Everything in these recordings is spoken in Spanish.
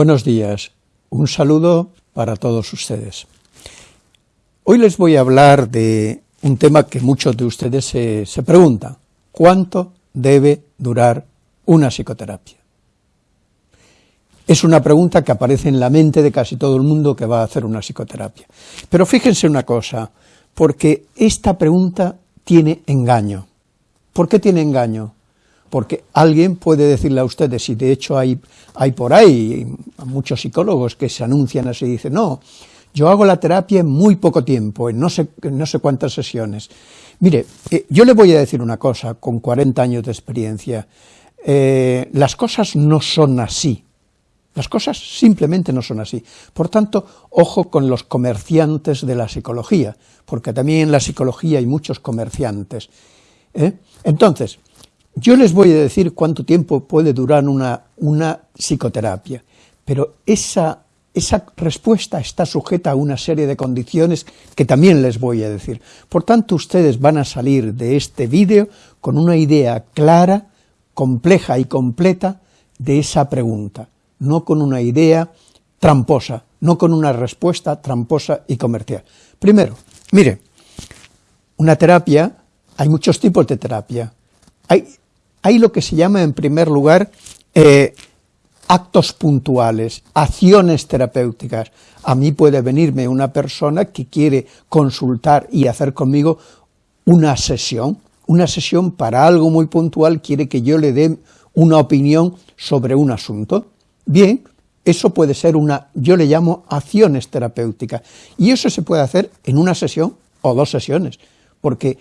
Buenos días, un saludo para todos ustedes. Hoy les voy a hablar de un tema que muchos de ustedes se, se preguntan, ¿cuánto debe durar una psicoterapia? Es una pregunta que aparece en la mente de casi todo el mundo que va a hacer una psicoterapia. Pero fíjense una cosa, porque esta pregunta tiene engaño. ¿Por qué tiene engaño? Porque alguien puede decirle a ustedes, y de hecho hay, hay por ahí muchos psicólogos que se anuncian así, y dicen, no, yo hago la terapia en muy poco tiempo, en no sé, no sé cuántas sesiones. Mire, eh, yo le voy a decir una cosa, con 40 años de experiencia, eh, las cosas no son así, las cosas simplemente no son así. Por tanto, ojo con los comerciantes de la psicología, porque también en la psicología hay muchos comerciantes. ¿eh? Entonces, yo les voy a decir cuánto tiempo puede durar una, una psicoterapia, pero esa, esa respuesta está sujeta a una serie de condiciones que también les voy a decir. Por tanto, ustedes van a salir de este vídeo con una idea clara, compleja y completa de esa pregunta no con una idea tramposa, no con una respuesta tramposa y comercial. Primero, mire, una terapia, hay muchos tipos de terapia. Hay, lo que se llama, en primer lugar, eh, actos puntuales, acciones terapéuticas. A mí puede venirme una persona que quiere consultar y hacer conmigo una sesión, una sesión para algo muy puntual, quiere que yo le dé una opinión sobre un asunto. Bien, eso puede ser una, yo le llamo acciones terapéuticas, y eso se puede hacer en una sesión o dos sesiones, porque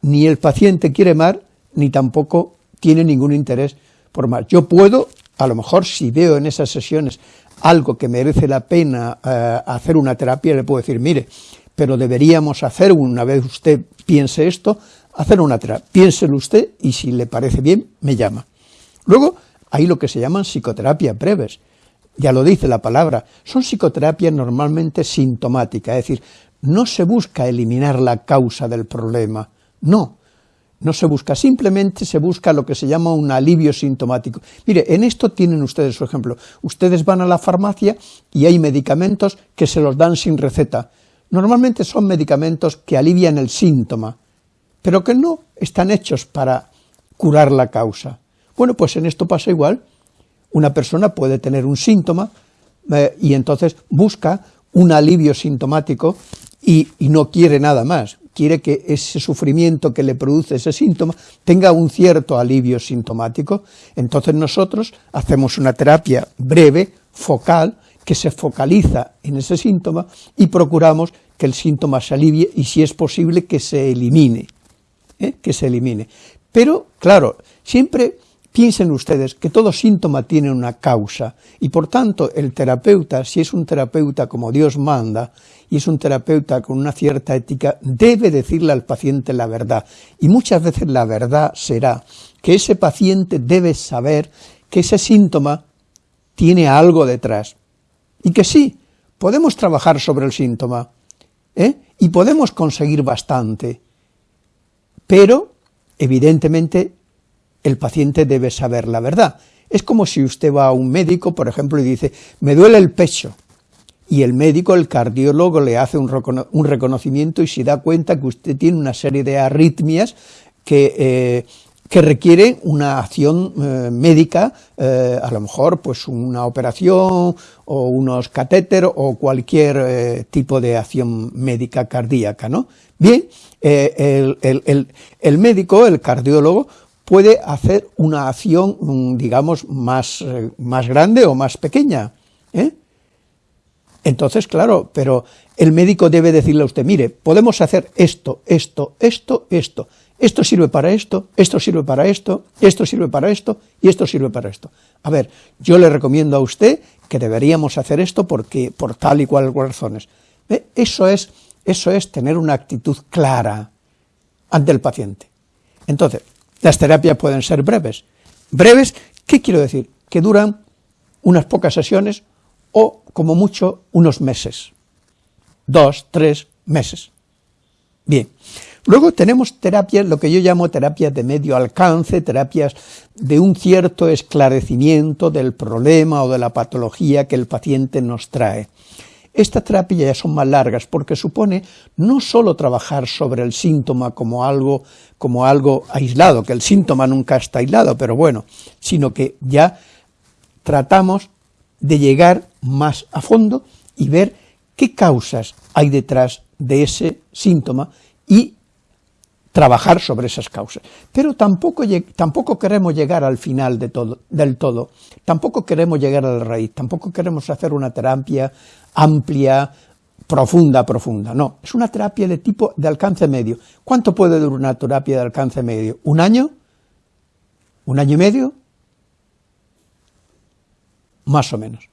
ni el paciente quiere más, ni tampoco tiene ningún interés por más. Yo puedo, a lo mejor si veo en esas sesiones algo que merece la pena eh, hacer una terapia, le puedo decir, mire, pero deberíamos hacer, una vez usted piense esto, hacer una terapia, piénselo usted y si le parece bien, me llama. Luego, hay lo que se llaman psicoterapias breves, ya lo dice la palabra, son psicoterapias normalmente sintomáticas, es decir, no se busca eliminar la causa del problema, no, no se busca, simplemente se busca lo que se llama un alivio sintomático. Mire, en esto tienen ustedes su ejemplo, ustedes van a la farmacia y hay medicamentos que se los dan sin receta, normalmente son medicamentos que alivian el síntoma, pero que no están hechos para curar la causa. Bueno, pues en esto pasa igual. Una persona puede tener un síntoma eh, y entonces busca un alivio sintomático y, y, no quiere nada más, quiere que ese sufrimiento que le produce ese síntoma tenga un cierto alivio sintomático. Entonces nosotros hacemos una terapia breve, focal, que se focaliza en ese síntoma y procuramos que el síntoma se alivie y si es posible que se elimine, ¿eh? que se elimine. Pero, claro, siempre Piensen ustedes que todo síntoma tiene una causa y por tanto el terapeuta, si es un terapeuta como Dios manda y es un terapeuta con una cierta ética, debe decirle al paciente la verdad. Y muchas veces la verdad será que ese paciente debe saber que ese síntoma tiene algo detrás. Y que sí, podemos trabajar sobre el síntoma, ¿eh? y podemos conseguir bastante, pero evidentemente el paciente debe saber la verdad. Es como si usted va a un médico, por ejemplo, y dice, me duele el pecho, y el médico, el cardiólogo, le hace un, reconocimiento y se da cuenta que usted tiene una serie de arritmias que, eh, requieren una acción eh, médica, eh, a lo mejor pues una operación o unos catéteros o cualquier tipo de acción médica cardíaca, ¿no? Bien, el médico, el cardiólogo, puede hacer una acción, mm, digamos, más, eh, más grande o más pequeña. ¿eh? Entonces, claro, pero el médico debe decirle a usted, mire, podemos hacer esto, esto, esto, esto, esto sirve para esto, esto sirve para esto, esto sirve para esto, y esto sirve para esto. A ver, yo le recomiendo a usted que deberíamos hacer esto porque, por tal y cual razones. Eso es, eso es tener una actitud clara ante el paciente. Entonces, las terapias pueden ser breves. Breves, ¿qué quiero decir? Que duran unas pocas sesiones o, como mucho, unos meses. Dos, tres meses. Bien, Luego tenemos terapias, lo que yo llamo terapias de medio alcance, terapias de un cierto esclarecimiento del problema o de la patología que el paciente nos trae. Estas terapias ya son más largas porque supone no solo trabajar sobre el síntoma como algo, como algo aislado, que el síntoma nunca está aislado, pero bueno, sino que ya tratamos de llegar más a fondo y ver qué causas hay detrás de ese síntoma y trabajar sobre esas causas. Pero tampoco, tampoco queremos llegar al final de todo, del todo, tampoco queremos llegar a la raíz, tampoco queremos hacer una terapia amplia, profunda, profunda, no, es una terapia de tipo de alcance medio. ¿Cuánto puede durar una terapia de alcance medio? ¿Un año? ¿Un año y medio? Más o menos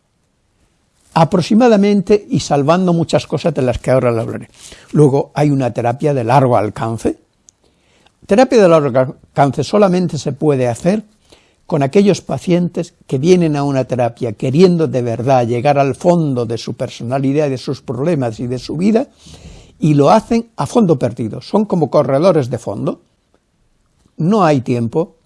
aproximadamente y salvando muchas cosas de las que ahora le hablaré. Luego hay una terapia de largo alcance, Terapia de largo alcance solamente se puede hacer con aquellos pacientes que vienen a una terapia queriendo de verdad llegar al fondo de su personalidad, de sus problemas y de su vida, y lo hacen a fondo perdido, son como corredores de fondo, no hay tiempo,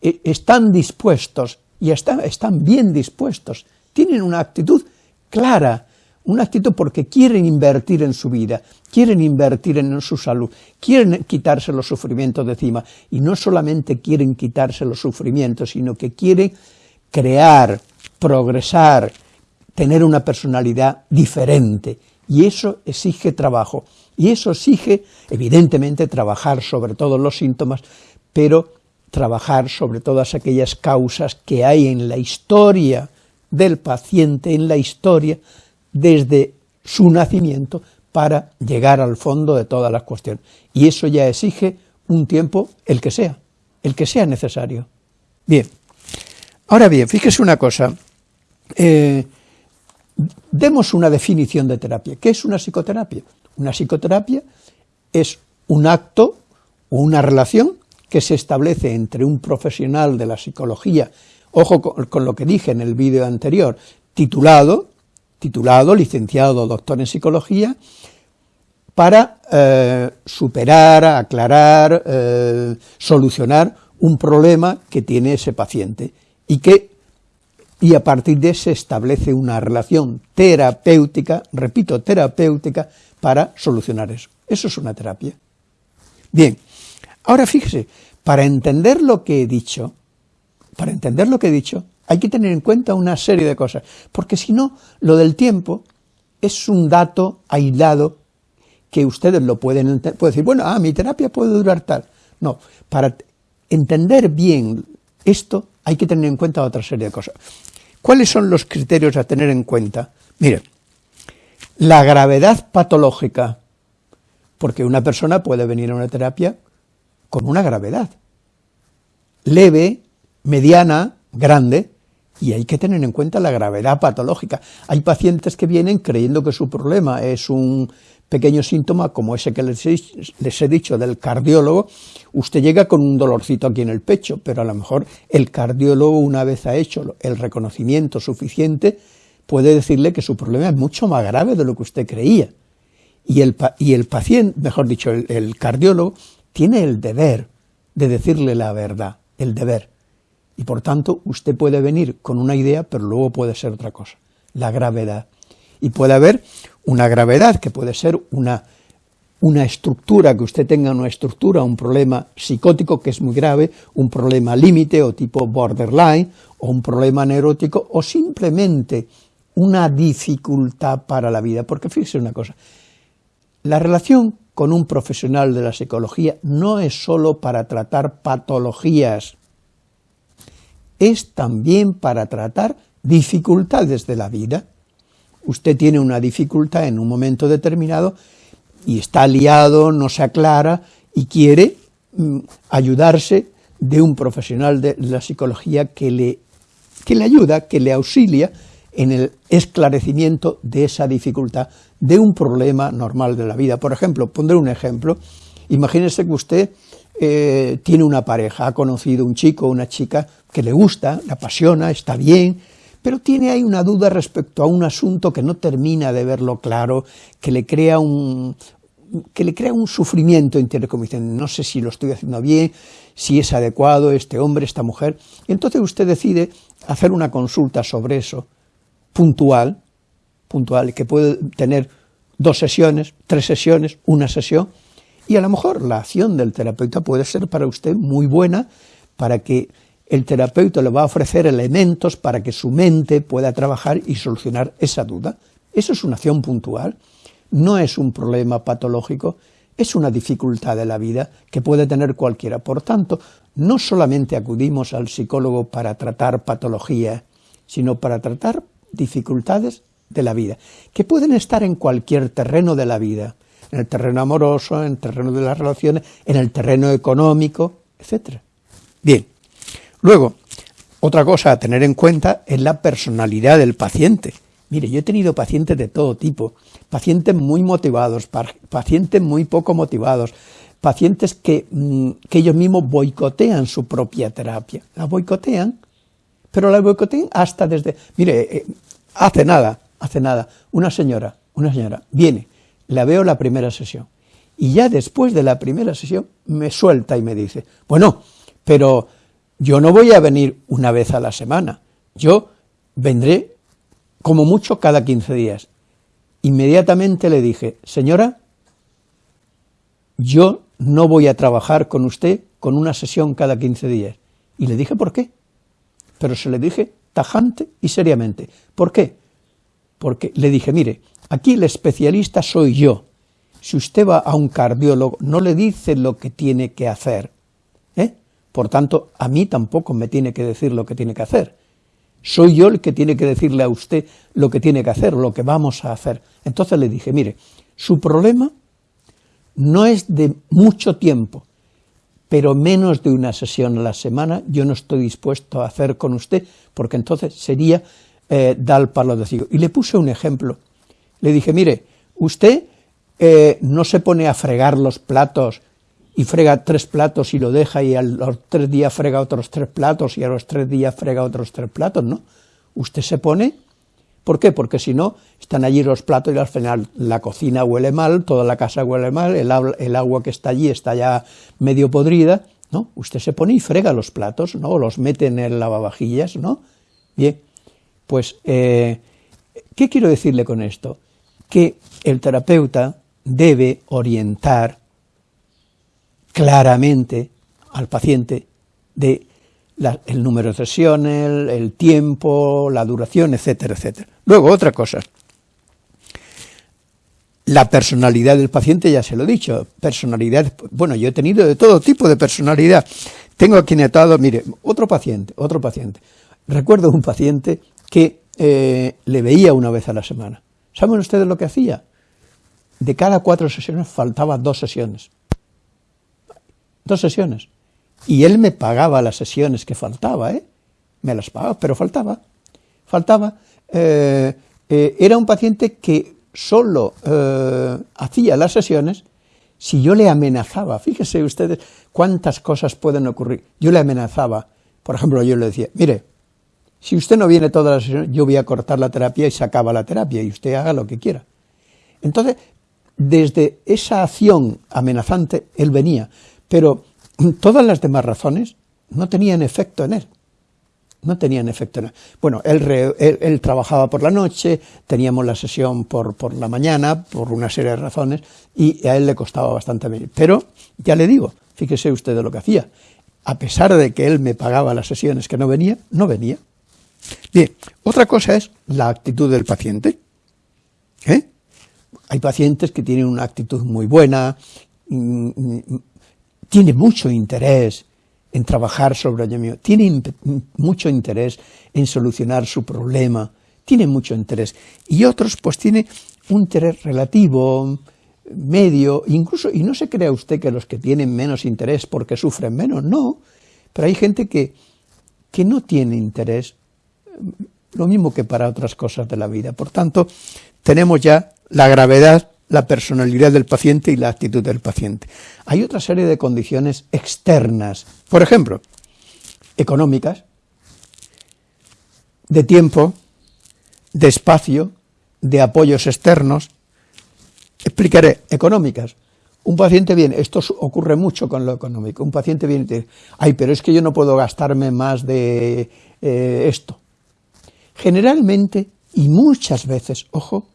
e, están dispuestos, y están, están bien dispuestos, tienen una actitud clara, una actitud porque quieren invertir en su vida, quieren invertir en su salud, quieren quitarse los sufrimientos de encima, y no solamente quieren quitarse los sufrimientos, sino que quieren crear, progresar, tener una personalidad diferente, y eso exige trabajo, y eso exige, evidentemente, trabajar sobre todos los síntomas, pero trabajar sobre todas aquellas causas que hay en la historia del paciente, en la historia desde su nacimiento para llegar al fondo de todas las cuestiones. Y eso ya exige un tiempo, el que sea, el que sea necesario. Bien, ahora bien, fíjese una cosa, eh, demos una definición de terapia. ¿Qué es una psicoterapia? Una psicoterapia es un acto o una relación que se establece entre un profesional de la psicología, ojo con lo que dije en el vídeo anterior, titulado, titulado, licenciado doctor en psicología, para eh, superar, aclarar, eh, solucionar un problema que tiene ese paciente y que y a partir de se establece una relación terapéutica, repito, terapéutica, para solucionar eso. Eso es una terapia. Bien, ahora fíjese, para entender lo que he dicho, para entender lo que he dicho, hay que tener en cuenta una serie de cosas, porque si no, lo del tiempo es un dato aislado que ustedes lo pueden pueden decir, bueno, ah, mi terapia puede durar tal. No, para entender bien esto hay que tener en cuenta otra serie de cosas. ¿Cuáles son los criterios a tener en cuenta? Miren, la gravedad patológica, porque una persona puede venir a una terapia con una gravedad leve, mediana, grande, y hay que tener en cuenta la gravedad patológica. Hay pacientes que vienen creyendo que su problema es un pequeño síntoma como ese que les he, dicho del cardiólogo, usted llega con un dolorcito aquí en el pecho, pero a lo mejor el cardiólogo una vez ha hecho el reconocimiento suficiente, puede decirle que su problema es mucho más grave de lo que usted creía. Y el, y el paciente, mejor dicho, el cardiólogo, tiene el deber de decirle la verdad, el deber. Y por tanto, usted puede venir con una idea, pero luego puede ser otra cosa, la gravedad. Y puede haber una gravedad, que puede ser una, una estructura, que usted tenga una estructura, un problema psicótico que es muy grave, un problema límite o tipo borderline, o un problema neurótico, o simplemente una dificultad para la vida. Porque fíjese una cosa, la relación con un profesional de la psicología no es solo para tratar patologías, es también para tratar dificultades de la vida. Usted tiene una dificultad en un momento determinado y está liado, no se aclara y quiere mm, ayudarse de un profesional de la psicología que le, que le ayuda, que le auxilia en el esclarecimiento de esa dificultad, de un problema normal de la vida. Por ejemplo, pondré un ejemplo, imagínese que usted eh, tiene una pareja, ha conocido un chico una chica que le gusta, le apasiona, está bien, pero tiene ahí una duda respecto a un asunto que no termina de verlo claro, que le crea un, que le crea un sufrimiento interior, como dicen, no sé si lo estoy haciendo bien, si es adecuado este hombre, esta mujer. entonces usted decide hacer una consulta sobre eso, puntual, puntual, que puede tener dos sesiones, tres sesiones, una sesión, y a lo mejor la acción del terapeuta puede ser para usted muy buena, para que el terapeuta le va a ofrecer elementos para que su mente pueda trabajar y solucionar esa duda. Eso es una acción puntual, no es un problema patológico, es una dificultad de la vida que puede tener cualquiera. Por tanto, no solamente acudimos al psicólogo para tratar patología, sino para tratar dificultades de la vida, que pueden estar en cualquier terreno de la vida, en el terreno amoroso, en el terreno de las relaciones, en el terreno económico, etc. Bien, luego, otra cosa a tener en cuenta es la personalidad del paciente. Mire, yo he tenido pacientes de todo tipo, pacientes muy motivados, pacientes muy poco motivados, pacientes que, mm, que ellos mismos boicotean su propia terapia. La boicotean, pero la boicotean hasta desde... Mire, eh, hace nada, hace nada, una señora, una señora, viene, la veo la primera sesión, y ya después de la primera sesión me suelta y me dice, bueno, pero yo no voy a venir una vez a la semana, yo vendré como mucho cada 15 días. Inmediatamente le dije, señora, yo no voy a trabajar con usted con una sesión cada 15 días. Y le dije por qué, pero se le dije tajante y seriamente. ¿Por qué? Porque le dije, mire, aquí el especialista soy yo. Si usted va a un cardiólogo, no le dice lo que tiene que hacer. ¿eh? Por tanto, a mí tampoco me tiene que decir lo que tiene que hacer. Soy yo el que tiene que decirle a usted lo que tiene que hacer, lo que vamos a hacer. Entonces le dije, mire, su problema no es de mucho tiempo, pero menos de una sesión a la semana yo no estoy dispuesto a hacer con usted, porque entonces sería eh, dar palo de ciego. Y le puse un ejemplo. Le dije, mire, usted eh, no se pone a fregar los platos y frega tres platos y lo deja y a los tres días frega otros tres platos y a los tres días frega otros tres platos, ¿no? Usted se pone, ¿por qué? Porque si no, están allí los platos y al final la cocina huele mal, toda la casa huele mal, el, el agua que está allí está ya medio podrida, ¿no? Usted se pone y frega los platos, ¿no? Los mete en el lavavajillas, ¿no? Bien, pues, eh, ¿qué quiero decirle con esto? Que el terapeuta debe orientar claramente al paciente de el número de sesiones, el, tiempo, la duración, etcétera, etcétera. Luego, otra cosa, la personalidad del paciente, ya se lo he dicho, personalidad, bueno, yo he tenido de todo tipo de personalidad. Tengo aquí netado, mire, otro paciente, otro paciente. Recuerdo un paciente que eh, le veía una vez a la semana. ¿Saben ustedes lo que hacía? De cada cuatro sesiones faltaban dos sesiones. Dos sesiones. Y él me pagaba las sesiones que faltaba, ¿eh? Me las pagaba, pero faltaba. Faltaba. Eh, eh, era un paciente que solo hacía las sesiones si yo le amenazaba. Fíjese ustedes cuántas cosas pueden ocurrir. Yo le amenazaba. Por ejemplo, yo le decía, mire, si usted no viene todas las sesiones, yo voy a cortar la terapia y se acaba la terapia y usted haga lo que quiera. Entonces, desde esa acción amenazante, él venía, pero todas las demás razones no tenían efecto en él. No tenían efecto en él. Bueno, él, trabajaba por la noche, teníamos la sesión por, por, la mañana, por una serie de razones, y a él le costaba bastante venir. Pero, ya le digo, fíjese usted de lo que hacía. A pesar de que él me pagaba las sesiones que no venía, no venía. Bien, otra cosa es la actitud del paciente. ¿eh? Hay pacientes que tienen una actitud muy buena, mm, mm, tiene mucho interés en trabajar sobre ello mío, tiene mucho interés en solucionar su problema, tiene mucho interés. Y otros pues tienen un interés relativo, medio, incluso, y no se crea usted que los que tienen menos interés porque sufren menos, no, pero hay gente que, que no tiene interés lo mismo que para otras cosas de la vida. Por tanto, tenemos ya la gravedad, la personalidad del paciente y la actitud del paciente. Hay otra serie de condiciones externas, por ejemplo, económicas, de tiempo, de espacio, de apoyos externos, Explicaré, económicas. Un paciente viene, esto ocurre mucho con lo económico, un paciente viene y dice, ay, pero es que yo no puedo gastarme más de eh, esto. Generalmente, y muchas veces, ojo,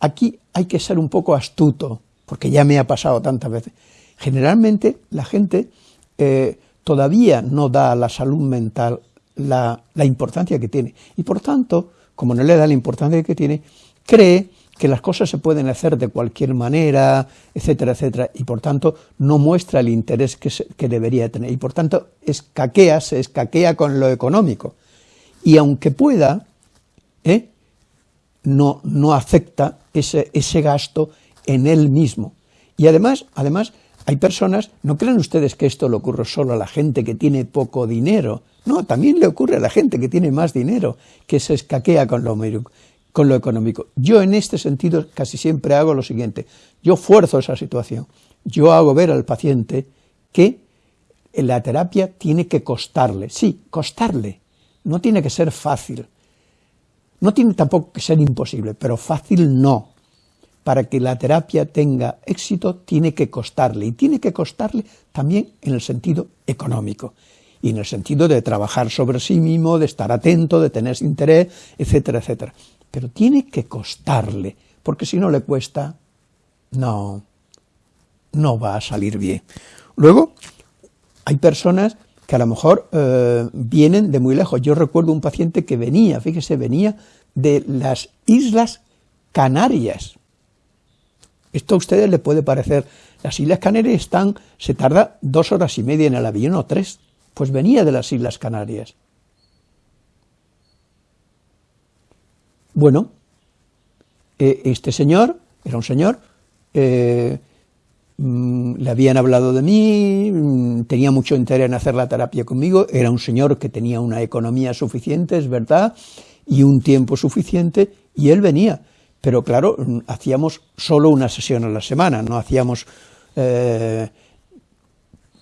aquí hay que ser un poco astuto, porque ya me ha pasado tantas veces. Generalmente la gente eh, todavía no da a la salud mental la, importancia que tiene, y por tanto, como no le da la importancia que tiene, cree que las cosas se pueden hacer de cualquier manera, etcétera, etcétera, y por tanto no muestra el interés que, que debería tener, y por tanto escaquea, se escaquea con lo económico, y aunque pueda, ¿eh? no, no acepta ese, ese gasto en él mismo. Y además, además, hay personas, no crean ustedes que esto le ocurre solo a la gente que tiene poco dinero, no, también le ocurre a la gente que tiene más dinero, que se escaquea con lo, con lo económico. Yo en este sentido casi siempre hago lo siguiente, yo fuerzo esa situación, yo hago ver al paciente que la terapia tiene que costarle, sí, costarle, no tiene que ser fácil, no tiene tampoco que ser imposible, pero fácil no. Para que la terapia tenga éxito tiene que costarle, y tiene que costarle también en el sentido económico, y en el sentido de trabajar sobre sí mismo, de estar atento, de tener interés, etcétera, etcétera pero tiene que costarle, porque si no le cuesta, no, no va a salir bien. Luego, hay personas que a lo mejor eh, vienen de muy lejos. Yo recuerdo un paciente que venía, fíjese, venía de las Islas Canarias. Esto a ustedes le puede parecer, las Islas Canarias están, se tarda dos horas y media en el avión o tres, pues venía de las Islas Canarias. Bueno, eh, este señor, era un señor, eh, mm, le habían hablado de mí, mm, tenía mucho interés en hacer la terapia conmigo, era un señor que tenía una economía suficiente, es verdad, y un tiempo suficiente, y él venía, pero claro, mm, hacíamos solo una sesión a la semana, no hacíamos... Eh,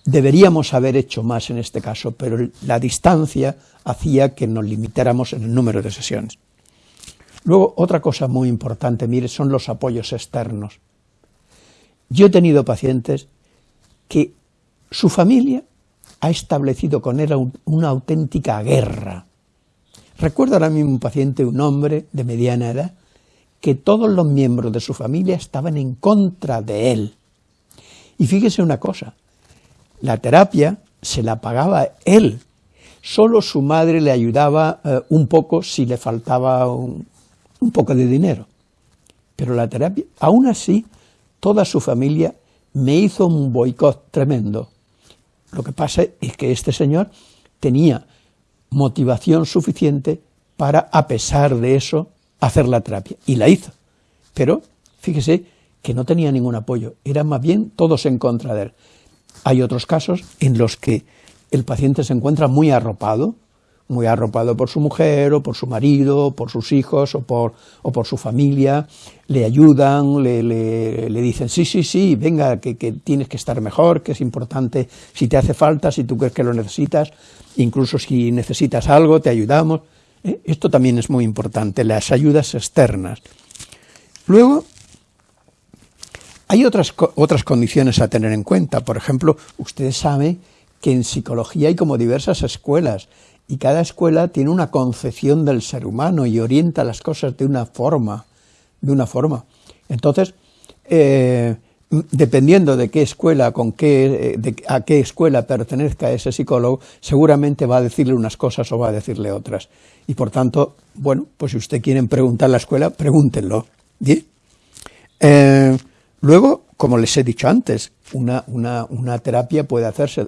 deberíamos haber hecho más en este caso, pero la distancia hacía que nos limitáramos en el número de sesiones. Luego, otra cosa muy importante, mire, son los apoyos externos. Yo he tenido pacientes que su familia ha establecido con él una auténtica guerra. Recuerdo ahora mismo un paciente, un hombre de mediana edad, que todos los miembros de su familia estaban en contra de él. Y fíjese una cosa, la terapia se la pagaba él, solo su madre le ayudaba eh, un poco si le faltaba un, un poco de dinero. Pero la terapia, aún así, toda su familia me hizo un boicot tremendo. Lo que pasa es que este señor tenía motivación suficiente para, a pesar de eso, hacer la terapia, y la hizo. Pero, fíjese, que no tenía ningún apoyo, eran más bien todos en contra de él. Hay otros casos en los que el paciente se encuentra muy arropado, muy arropado por su mujer, o por su marido, por sus hijos, o por, o por su familia, le ayudan, le, le, dicen, sí, sí, sí, venga, que, que, tienes que estar mejor, que es importante, si te hace falta, si tú crees que lo necesitas, incluso si necesitas algo, te ayudamos. ¿eh? Esto también es muy importante, las ayudas externas. Luego, hay otras, otras condiciones a tener en cuenta, por ejemplo, ustedes saben que en psicología hay como diversas escuelas, y cada escuela tiene una concepción del ser humano y orienta las cosas de una forma, de una forma. Entonces, eh, dependiendo de qué escuela, con qué, de, a qué escuela pertenezca ese psicólogo, seguramente va a decirle unas cosas o va a decirle otras. Y por tanto, bueno, pues si usted quiere preguntar la escuela, pregúntenlo. Eh, luego, como les he dicho antes, una, una, una terapia puede hacerse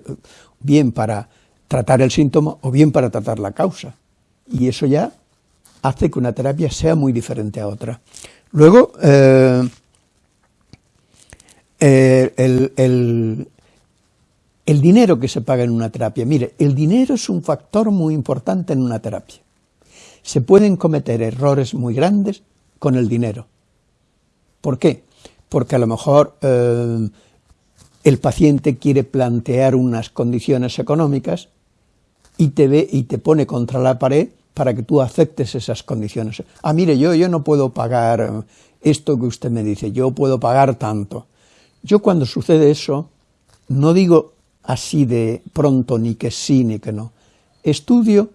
bien para tratar el síntoma o bien para tratar la causa. Y eso ya hace que una terapia sea muy diferente a otra. Luego, eh, eh, el, el dinero que se paga en una terapia. Mire, el dinero es un factor muy importante en una terapia. Se pueden cometer errores muy grandes con el dinero. ¿Por qué? Porque a lo mejor eh, el paciente quiere plantear unas condiciones económicas y te ve y te pone contra la pared para que tú aceptes esas condiciones. Ah, mire, yo, yo no puedo pagar esto que usted me dice, yo puedo pagar tanto. Yo cuando sucede eso, no digo así de pronto ni que sí ni que no. Estudio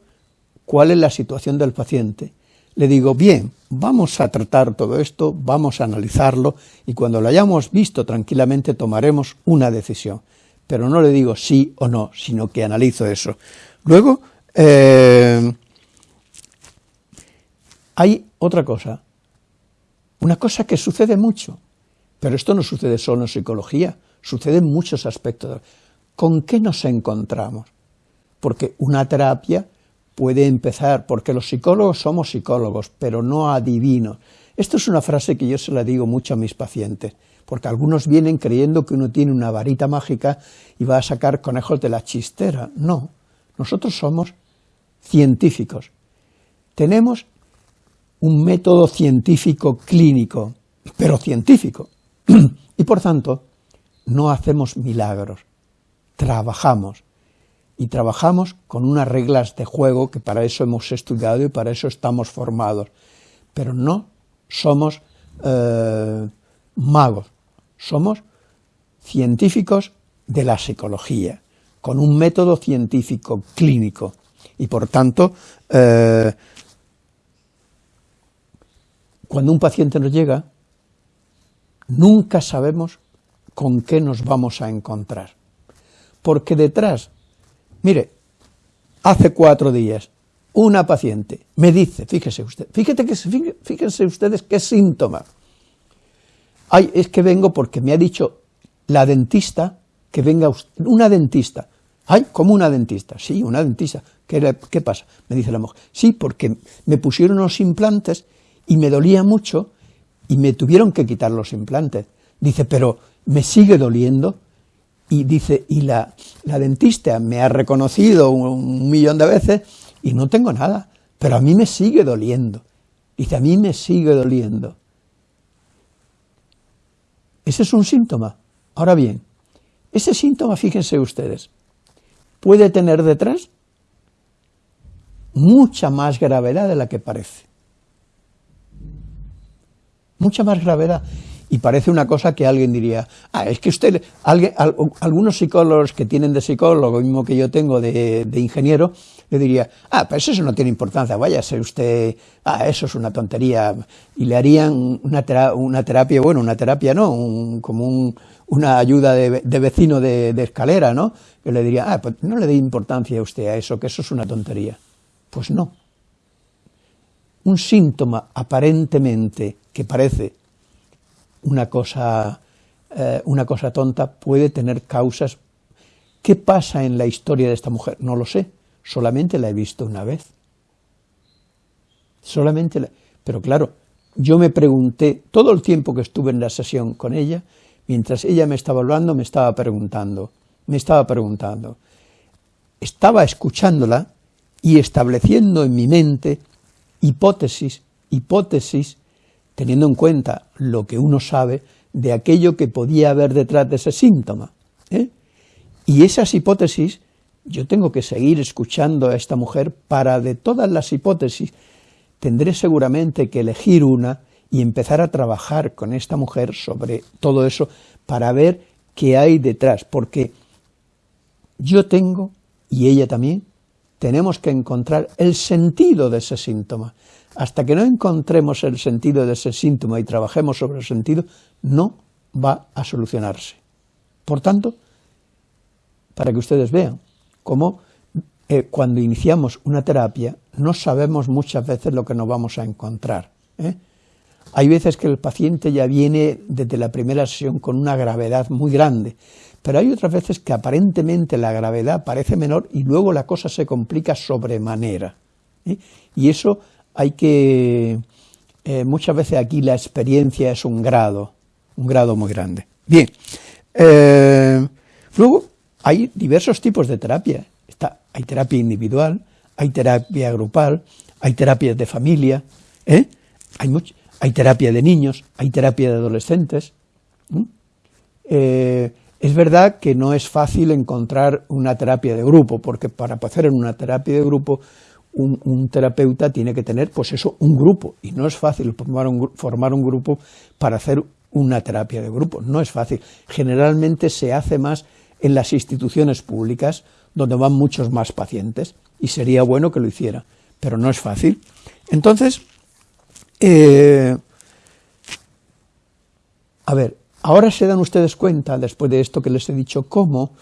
cuál es la situación del paciente. Le digo, bien, vamos a tratar todo esto, vamos a analizarlo y cuando lo hayamos visto tranquilamente tomaremos una decisión. Pero no le digo sí o no, sino que analizo eso. Luego, eh, hay otra cosa, una cosa que sucede mucho, pero esto no sucede solo en psicología, sucede en muchos aspectos. ¿Con qué nos encontramos? Porque una terapia puede empezar, porque los psicólogos somos psicólogos, pero no adivinos. Esto es una frase que yo se la digo mucho a mis pacientes, porque algunos vienen creyendo que uno tiene una varita mágica y va a sacar conejos de la chistera. No, nosotros somos científicos. Tenemos un método científico clínico, pero científico. y por tanto, no hacemos milagros, trabajamos. Y trabajamos con unas reglas de juego que para eso hemos estudiado y para eso estamos formados. Pero no somos eh, magos, somos científicos de la psicología, con un método científico clínico. Y por tanto, eh, cuando un paciente nos llega, nunca sabemos con qué nos vamos a encontrar. Porque detrás, mire, hace cuatro días, una paciente me dice, fíjese usted, fíjate que, fíjense ustedes qué síntoma. Ay, es que vengo porque me ha dicho la dentista que venga usted, una dentista. Ay, ¿cómo una dentista? Sí, una dentista. ¿Qué, ¿Qué pasa? Me dice la mujer. Sí, porque me pusieron unos implantes y me dolía mucho y me tuvieron que quitar los implantes. Dice, pero me sigue doliendo. Y dice, y la, la dentista me ha reconocido un, millón de veces y no tengo nada, pero a mí me sigue doliendo. Dice, a mí me sigue doliendo. Ese es un síntoma. Ahora bien, ese síntoma, fíjense ustedes, puede tener detrás mucha más gravedad de la que parece mucha más gravedad. Y parece una cosa que alguien diría, ah, es que usted, alguien, algunos psicólogos que tienen de psicólogo, mismo que yo tengo de, ingeniero, le diría, ah, pues eso no tiene importancia, váyase usted, ah, eso es una tontería, y le harían una, terapia, bueno, una terapia no, como una ayuda de, vecino de, de, escalera, ¿no? Que le diría, ah, pues no le dé importancia a usted a eso, que eso es una tontería. Pues no. Un síntoma aparentemente que parece una cosa, eh, una cosa tonta, puede tener causas. ¿Qué pasa en la historia de esta mujer? No lo sé, solamente la he visto una vez. Solamente la... Pero claro, yo me pregunté, todo el tiempo que estuve en la sesión con ella, mientras ella me estaba hablando, me estaba preguntando, me estaba preguntando. Estaba escuchándola y estableciendo en mi mente hipótesis, hipótesis teniendo en cuenta lo que uno sabe de aquello que podía haber detrás de ese síntoma. ¿eh? Y esas hipótesis, yo tengo que seguir escuchando a esta mujer para de todas las hipótesis, tendré seguramente que elegir una y empezar a trabajar con esta mujer sobre todo eso para ver qué hay detrás, porque yo tengo, y ella también, tenemos que encontrar el sentido de ese síntoma. Hasta que no encontremos el sentido de ese síntoma y trabajemos sobre el sentido, no va a solucionarse. Por tanto, para que ustedes vean cómo eh, cuando iniciamos una terapia no sabemos muchas veces lo que nos vamos a encontrar. ¿eh? Hay veces que el paciente ya viene desde la primera sesión con una gravedad muy grande, pero hay otras veces que aparentemente la gravedad parece menor y luego la cosa se complica sobremanera. ¿eh? Y eso hay que, eh, muchas veces aquí la experiencia es un grado, un grado muy grande. Bien, eh, luego hay diversos tipos de terapia, Está, hay terapia individual, hay terapia grupal, hay terapias de familia, hay, hay terapia de niños, hay terapia de adolescentes. es verdad que no es fácil encontrar una terapia de grupo, porque para hacer una terapia de grupo un, terapeuta tiene que tener, pues eso, un grupo, y no es fácil formar un, formar un grupo para hacer una terapia de grupo, no es fácil. Generalmente se hace más en las instituciones públicas, donde van muchos más pacientes, y sería bueno que lo hiciera, pero no es fácil. Entonces, eh, a ver, ahora se dan ustedes cuenta, después de esto que les he dicho, cómo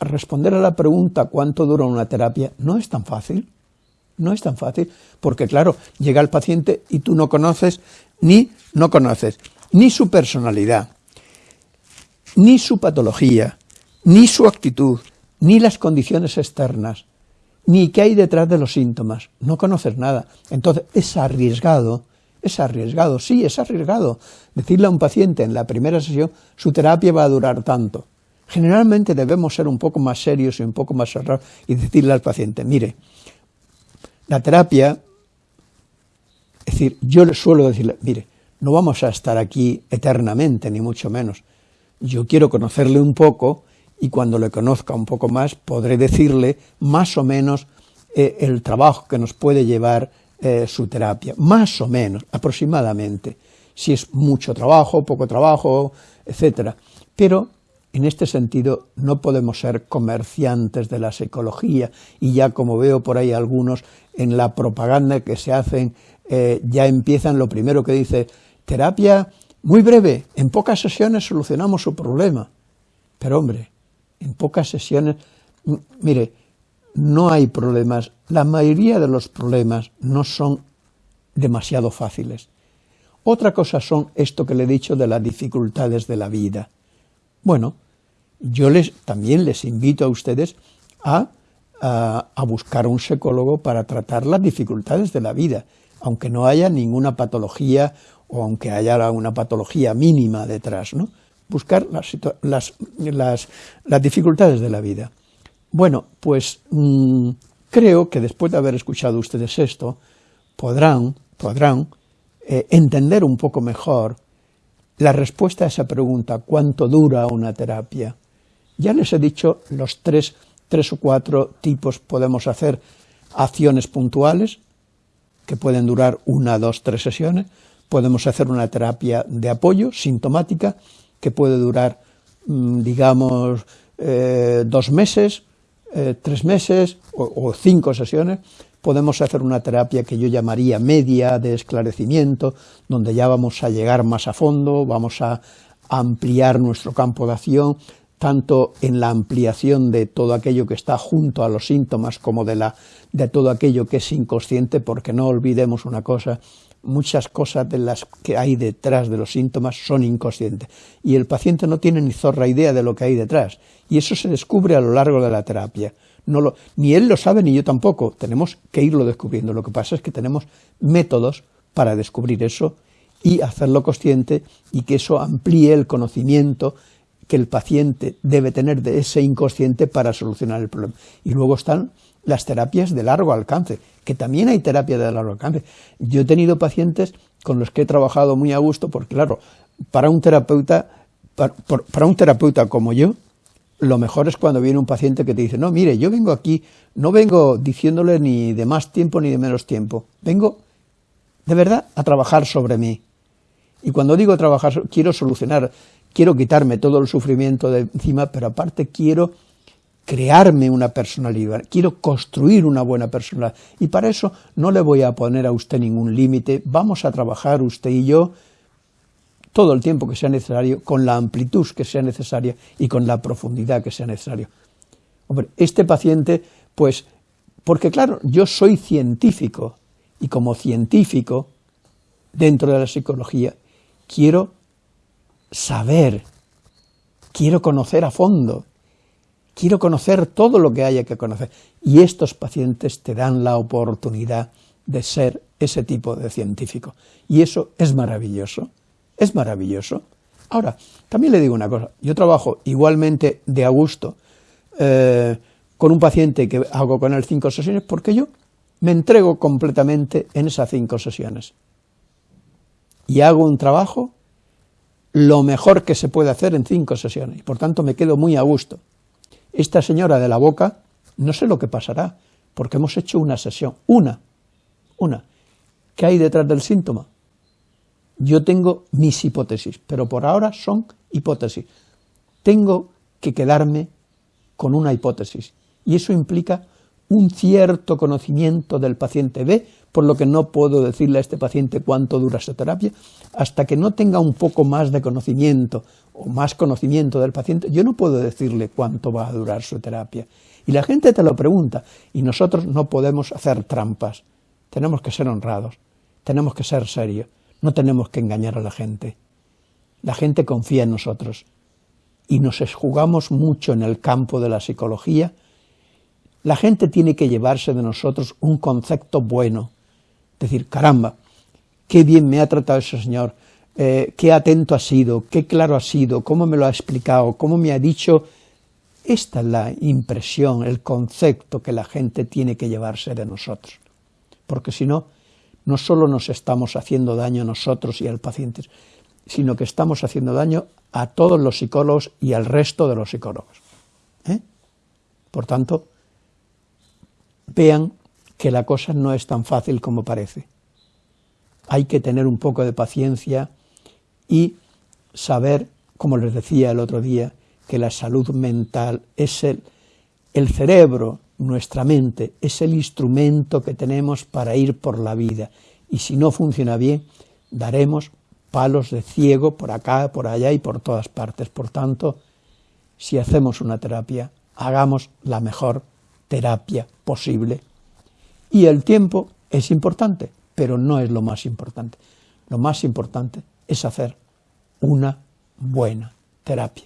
responder a la pregunta cuánto dura una terapia no es tan fácil. No es tan fácil, porque claro, llega el paciente y tú no conoces, ni no conoces, ni su personalidad, ni su patología, ni su actitud, ni las condiciones externas, ni qué hay detrás de los síntomas. No conoces nada. Entonces es arriesgado, es arriesgado, sí, es arriesgado decirle a un paciente en la primera sesión su terapia va a durar tanto. Generalmente debemos ser un poco más serios y un poco más cerrados y decirle al paciente, mire, la terapia, es decir, yo le suelo decirle, mire, no vamos a estar aquí eternamente, ni mucho menos. Yo quiero conocerle un poco y cuando le conozca un poco más podré decirle más o menos eh, el trabajo que nos puede llevar eh, su terapia, más o menos, aproximadamente, si es mucho trabajo, poco trabajo, etcétera. Pero en este sentido no podemos ser comerciantes de la psicología y ya como veo por ahí algunos en la propaganda que se hacen eh, ya empiezan lo primero que dice terapia muy breve, en pocas sesiones solucionamos su problema. Pero hombre, en pocas sesiones, mire, no hay problemas, la mayoría de los problemas no son demasiado fáciles. Otra cosa son esto que le he dicho de las dificultades de la vida. Bueno, yo les, también les invito a ustedes a, a, buscar un psicólogo para tratar las dificultades de la vida, aunque no haya ninguna patología o aunque haya una patología mínima detrás, ¿no? buscar las, las, dificultades de la vida. Bueno, pues mm, creo que después de haber escuchado ustedes esto, podrán, podrán eh, entender un poco mejor la respuesta a esa pregunta, ¿cuánto dura una terapia? Ya les he dicho los tres, tres o cuatro tipos podemos hacer acciones puntuales, que pueden durar una, dos, tres sesiones, podemos hacer una terapia de apoyo sintomática, que puede durar, mm, digamos, eh, dos meses, eh, tres meses o, cinco sesiones, podemos hacer una terapia que yo llamaría media de esclarecimiento, donde ya vamos a llegar más a fondo, vamos a ampliar nuestro campo de acción, tanto en la ampliación de todo aquello que está junto a los síntomas como de, la, de todo aquello que es inconsciente, porque no olvidemos una cosa, muchas cosas de las que hay detrás de los síntomas son inconscientes y el paciente no tiene ni zorra idea de lo que hay detrás y eso se descubre a lo largo de la terapia. No lo, ni él lo sabe ni yo tampoco, tenemos que irlo descubriendo. Lo que pasa es que tenemos métodos para descubrir eso y hacerlo consciente y que eso amplíe el conocimiento que el paciente debe tener de ese inconsciente para solucionar el problema. Y luego están las terapias de largo alcance, que también hay terapia de largo alcance. Yo he tenido pacientes con los que he trabajado muy a gusto, porque claro, para un terapeuta, para, un terapeuta como yo, lo mejor es cuando viene un paciente que te dice, no, mire, yo vengo aquí, no vengo diciéndole ni de más tiempo ni de menos tiempo, vengo de verdad a trabajar sobre mí. Y cuando digo trabajar, quiero solucionar, quiero quitarme todo el sufrimiento de encima, pero aparte quiero crearme una personalidad, quiero construir una buena personalidad, y para eso no le voy a poner a usted ningún límite, vamos a trabajar usted y yo todo el tiempo que sea necesario, con la amplitud que sea necesaria y con la profundidad que sea necesario. Hombre, este paciente, pues, porque claro, yo soy científico, y como científico, dentro de la psicología, quiero saber, quiero conocer a fondo, quiero conocer todo lo que haya que conocer. Y estos pacientes te dan la oportunidad de ser ese tipo de científico. Y eso es maravilloso, es maravilloso. Ahora, también le digo una cosa, yo trabajo igualmente de a gusto eh, con un paciente que hago con él cinco sesiones porque yo me entrego completamente en esas cinco sesiones. Y hago un trabajo lo mejor que se puede hacer en cinco sesiones, y por tanto me quedo muy a gusto. Esta señora de la boca, no sé lo que pasará, porque hemos hecho una sesión, una, una. ¿Qué hay detrás del síntoma? Yo tengo mis hipótesis, pero por ahora son hipótesis. Tengo que quedarme con una hipótesis, y eso implica un cierto conocimiento del paciente B, por lo que no puedo decirle a este paciente cuánto dura esa terapia, hasta que no tenga un poco más de conocimiento o más conocimiento del paciente, yo no puedo decirle cuánto va a durar su terapia. Y la gente te lo pregunta, y nosotros no podemos hacer trampas, tenemos que ser honrados, tenemos que ser serios, no tenemos que engañar a la gente. La gente confía en nosotros, y nos jugamos mucho en el campo de la psicología, la gente tiene que llevarse de nosotros un concepto bueno, decir, caramba, qué bien me ha tratado ese señor, eh, qué atento ha sido, qué claro ha sido, cómo me lo ha explicado, cómo me ha dicho. Esta es la impresión, el concepto que la gente tiene que llevarse de nosotros, porque si no, no solo nos estamos haciendo daño a nosotros y al paciente, sino que estamos haciendo daño a todos los psicólogos y al resto de los psicólogos. ¿eh? Por tanto, vean que la cosa no es tan fácil como parece. Hay que tener un poco de paciencia y saber, como les decía el otro día, que la salud mental es el, el cerebro, nuestra mente, es el instrumento que tenemos para ir por la vida. Y si no funciona bien, daremos palos de ciego por acá, por allá y por todas partes. Por tanto, si hacemos una terapia, hagamos la mejor terapia posible. Y el tiempo es importante, pero no es lo más importante. Lo más importante es hacer una buena terapia.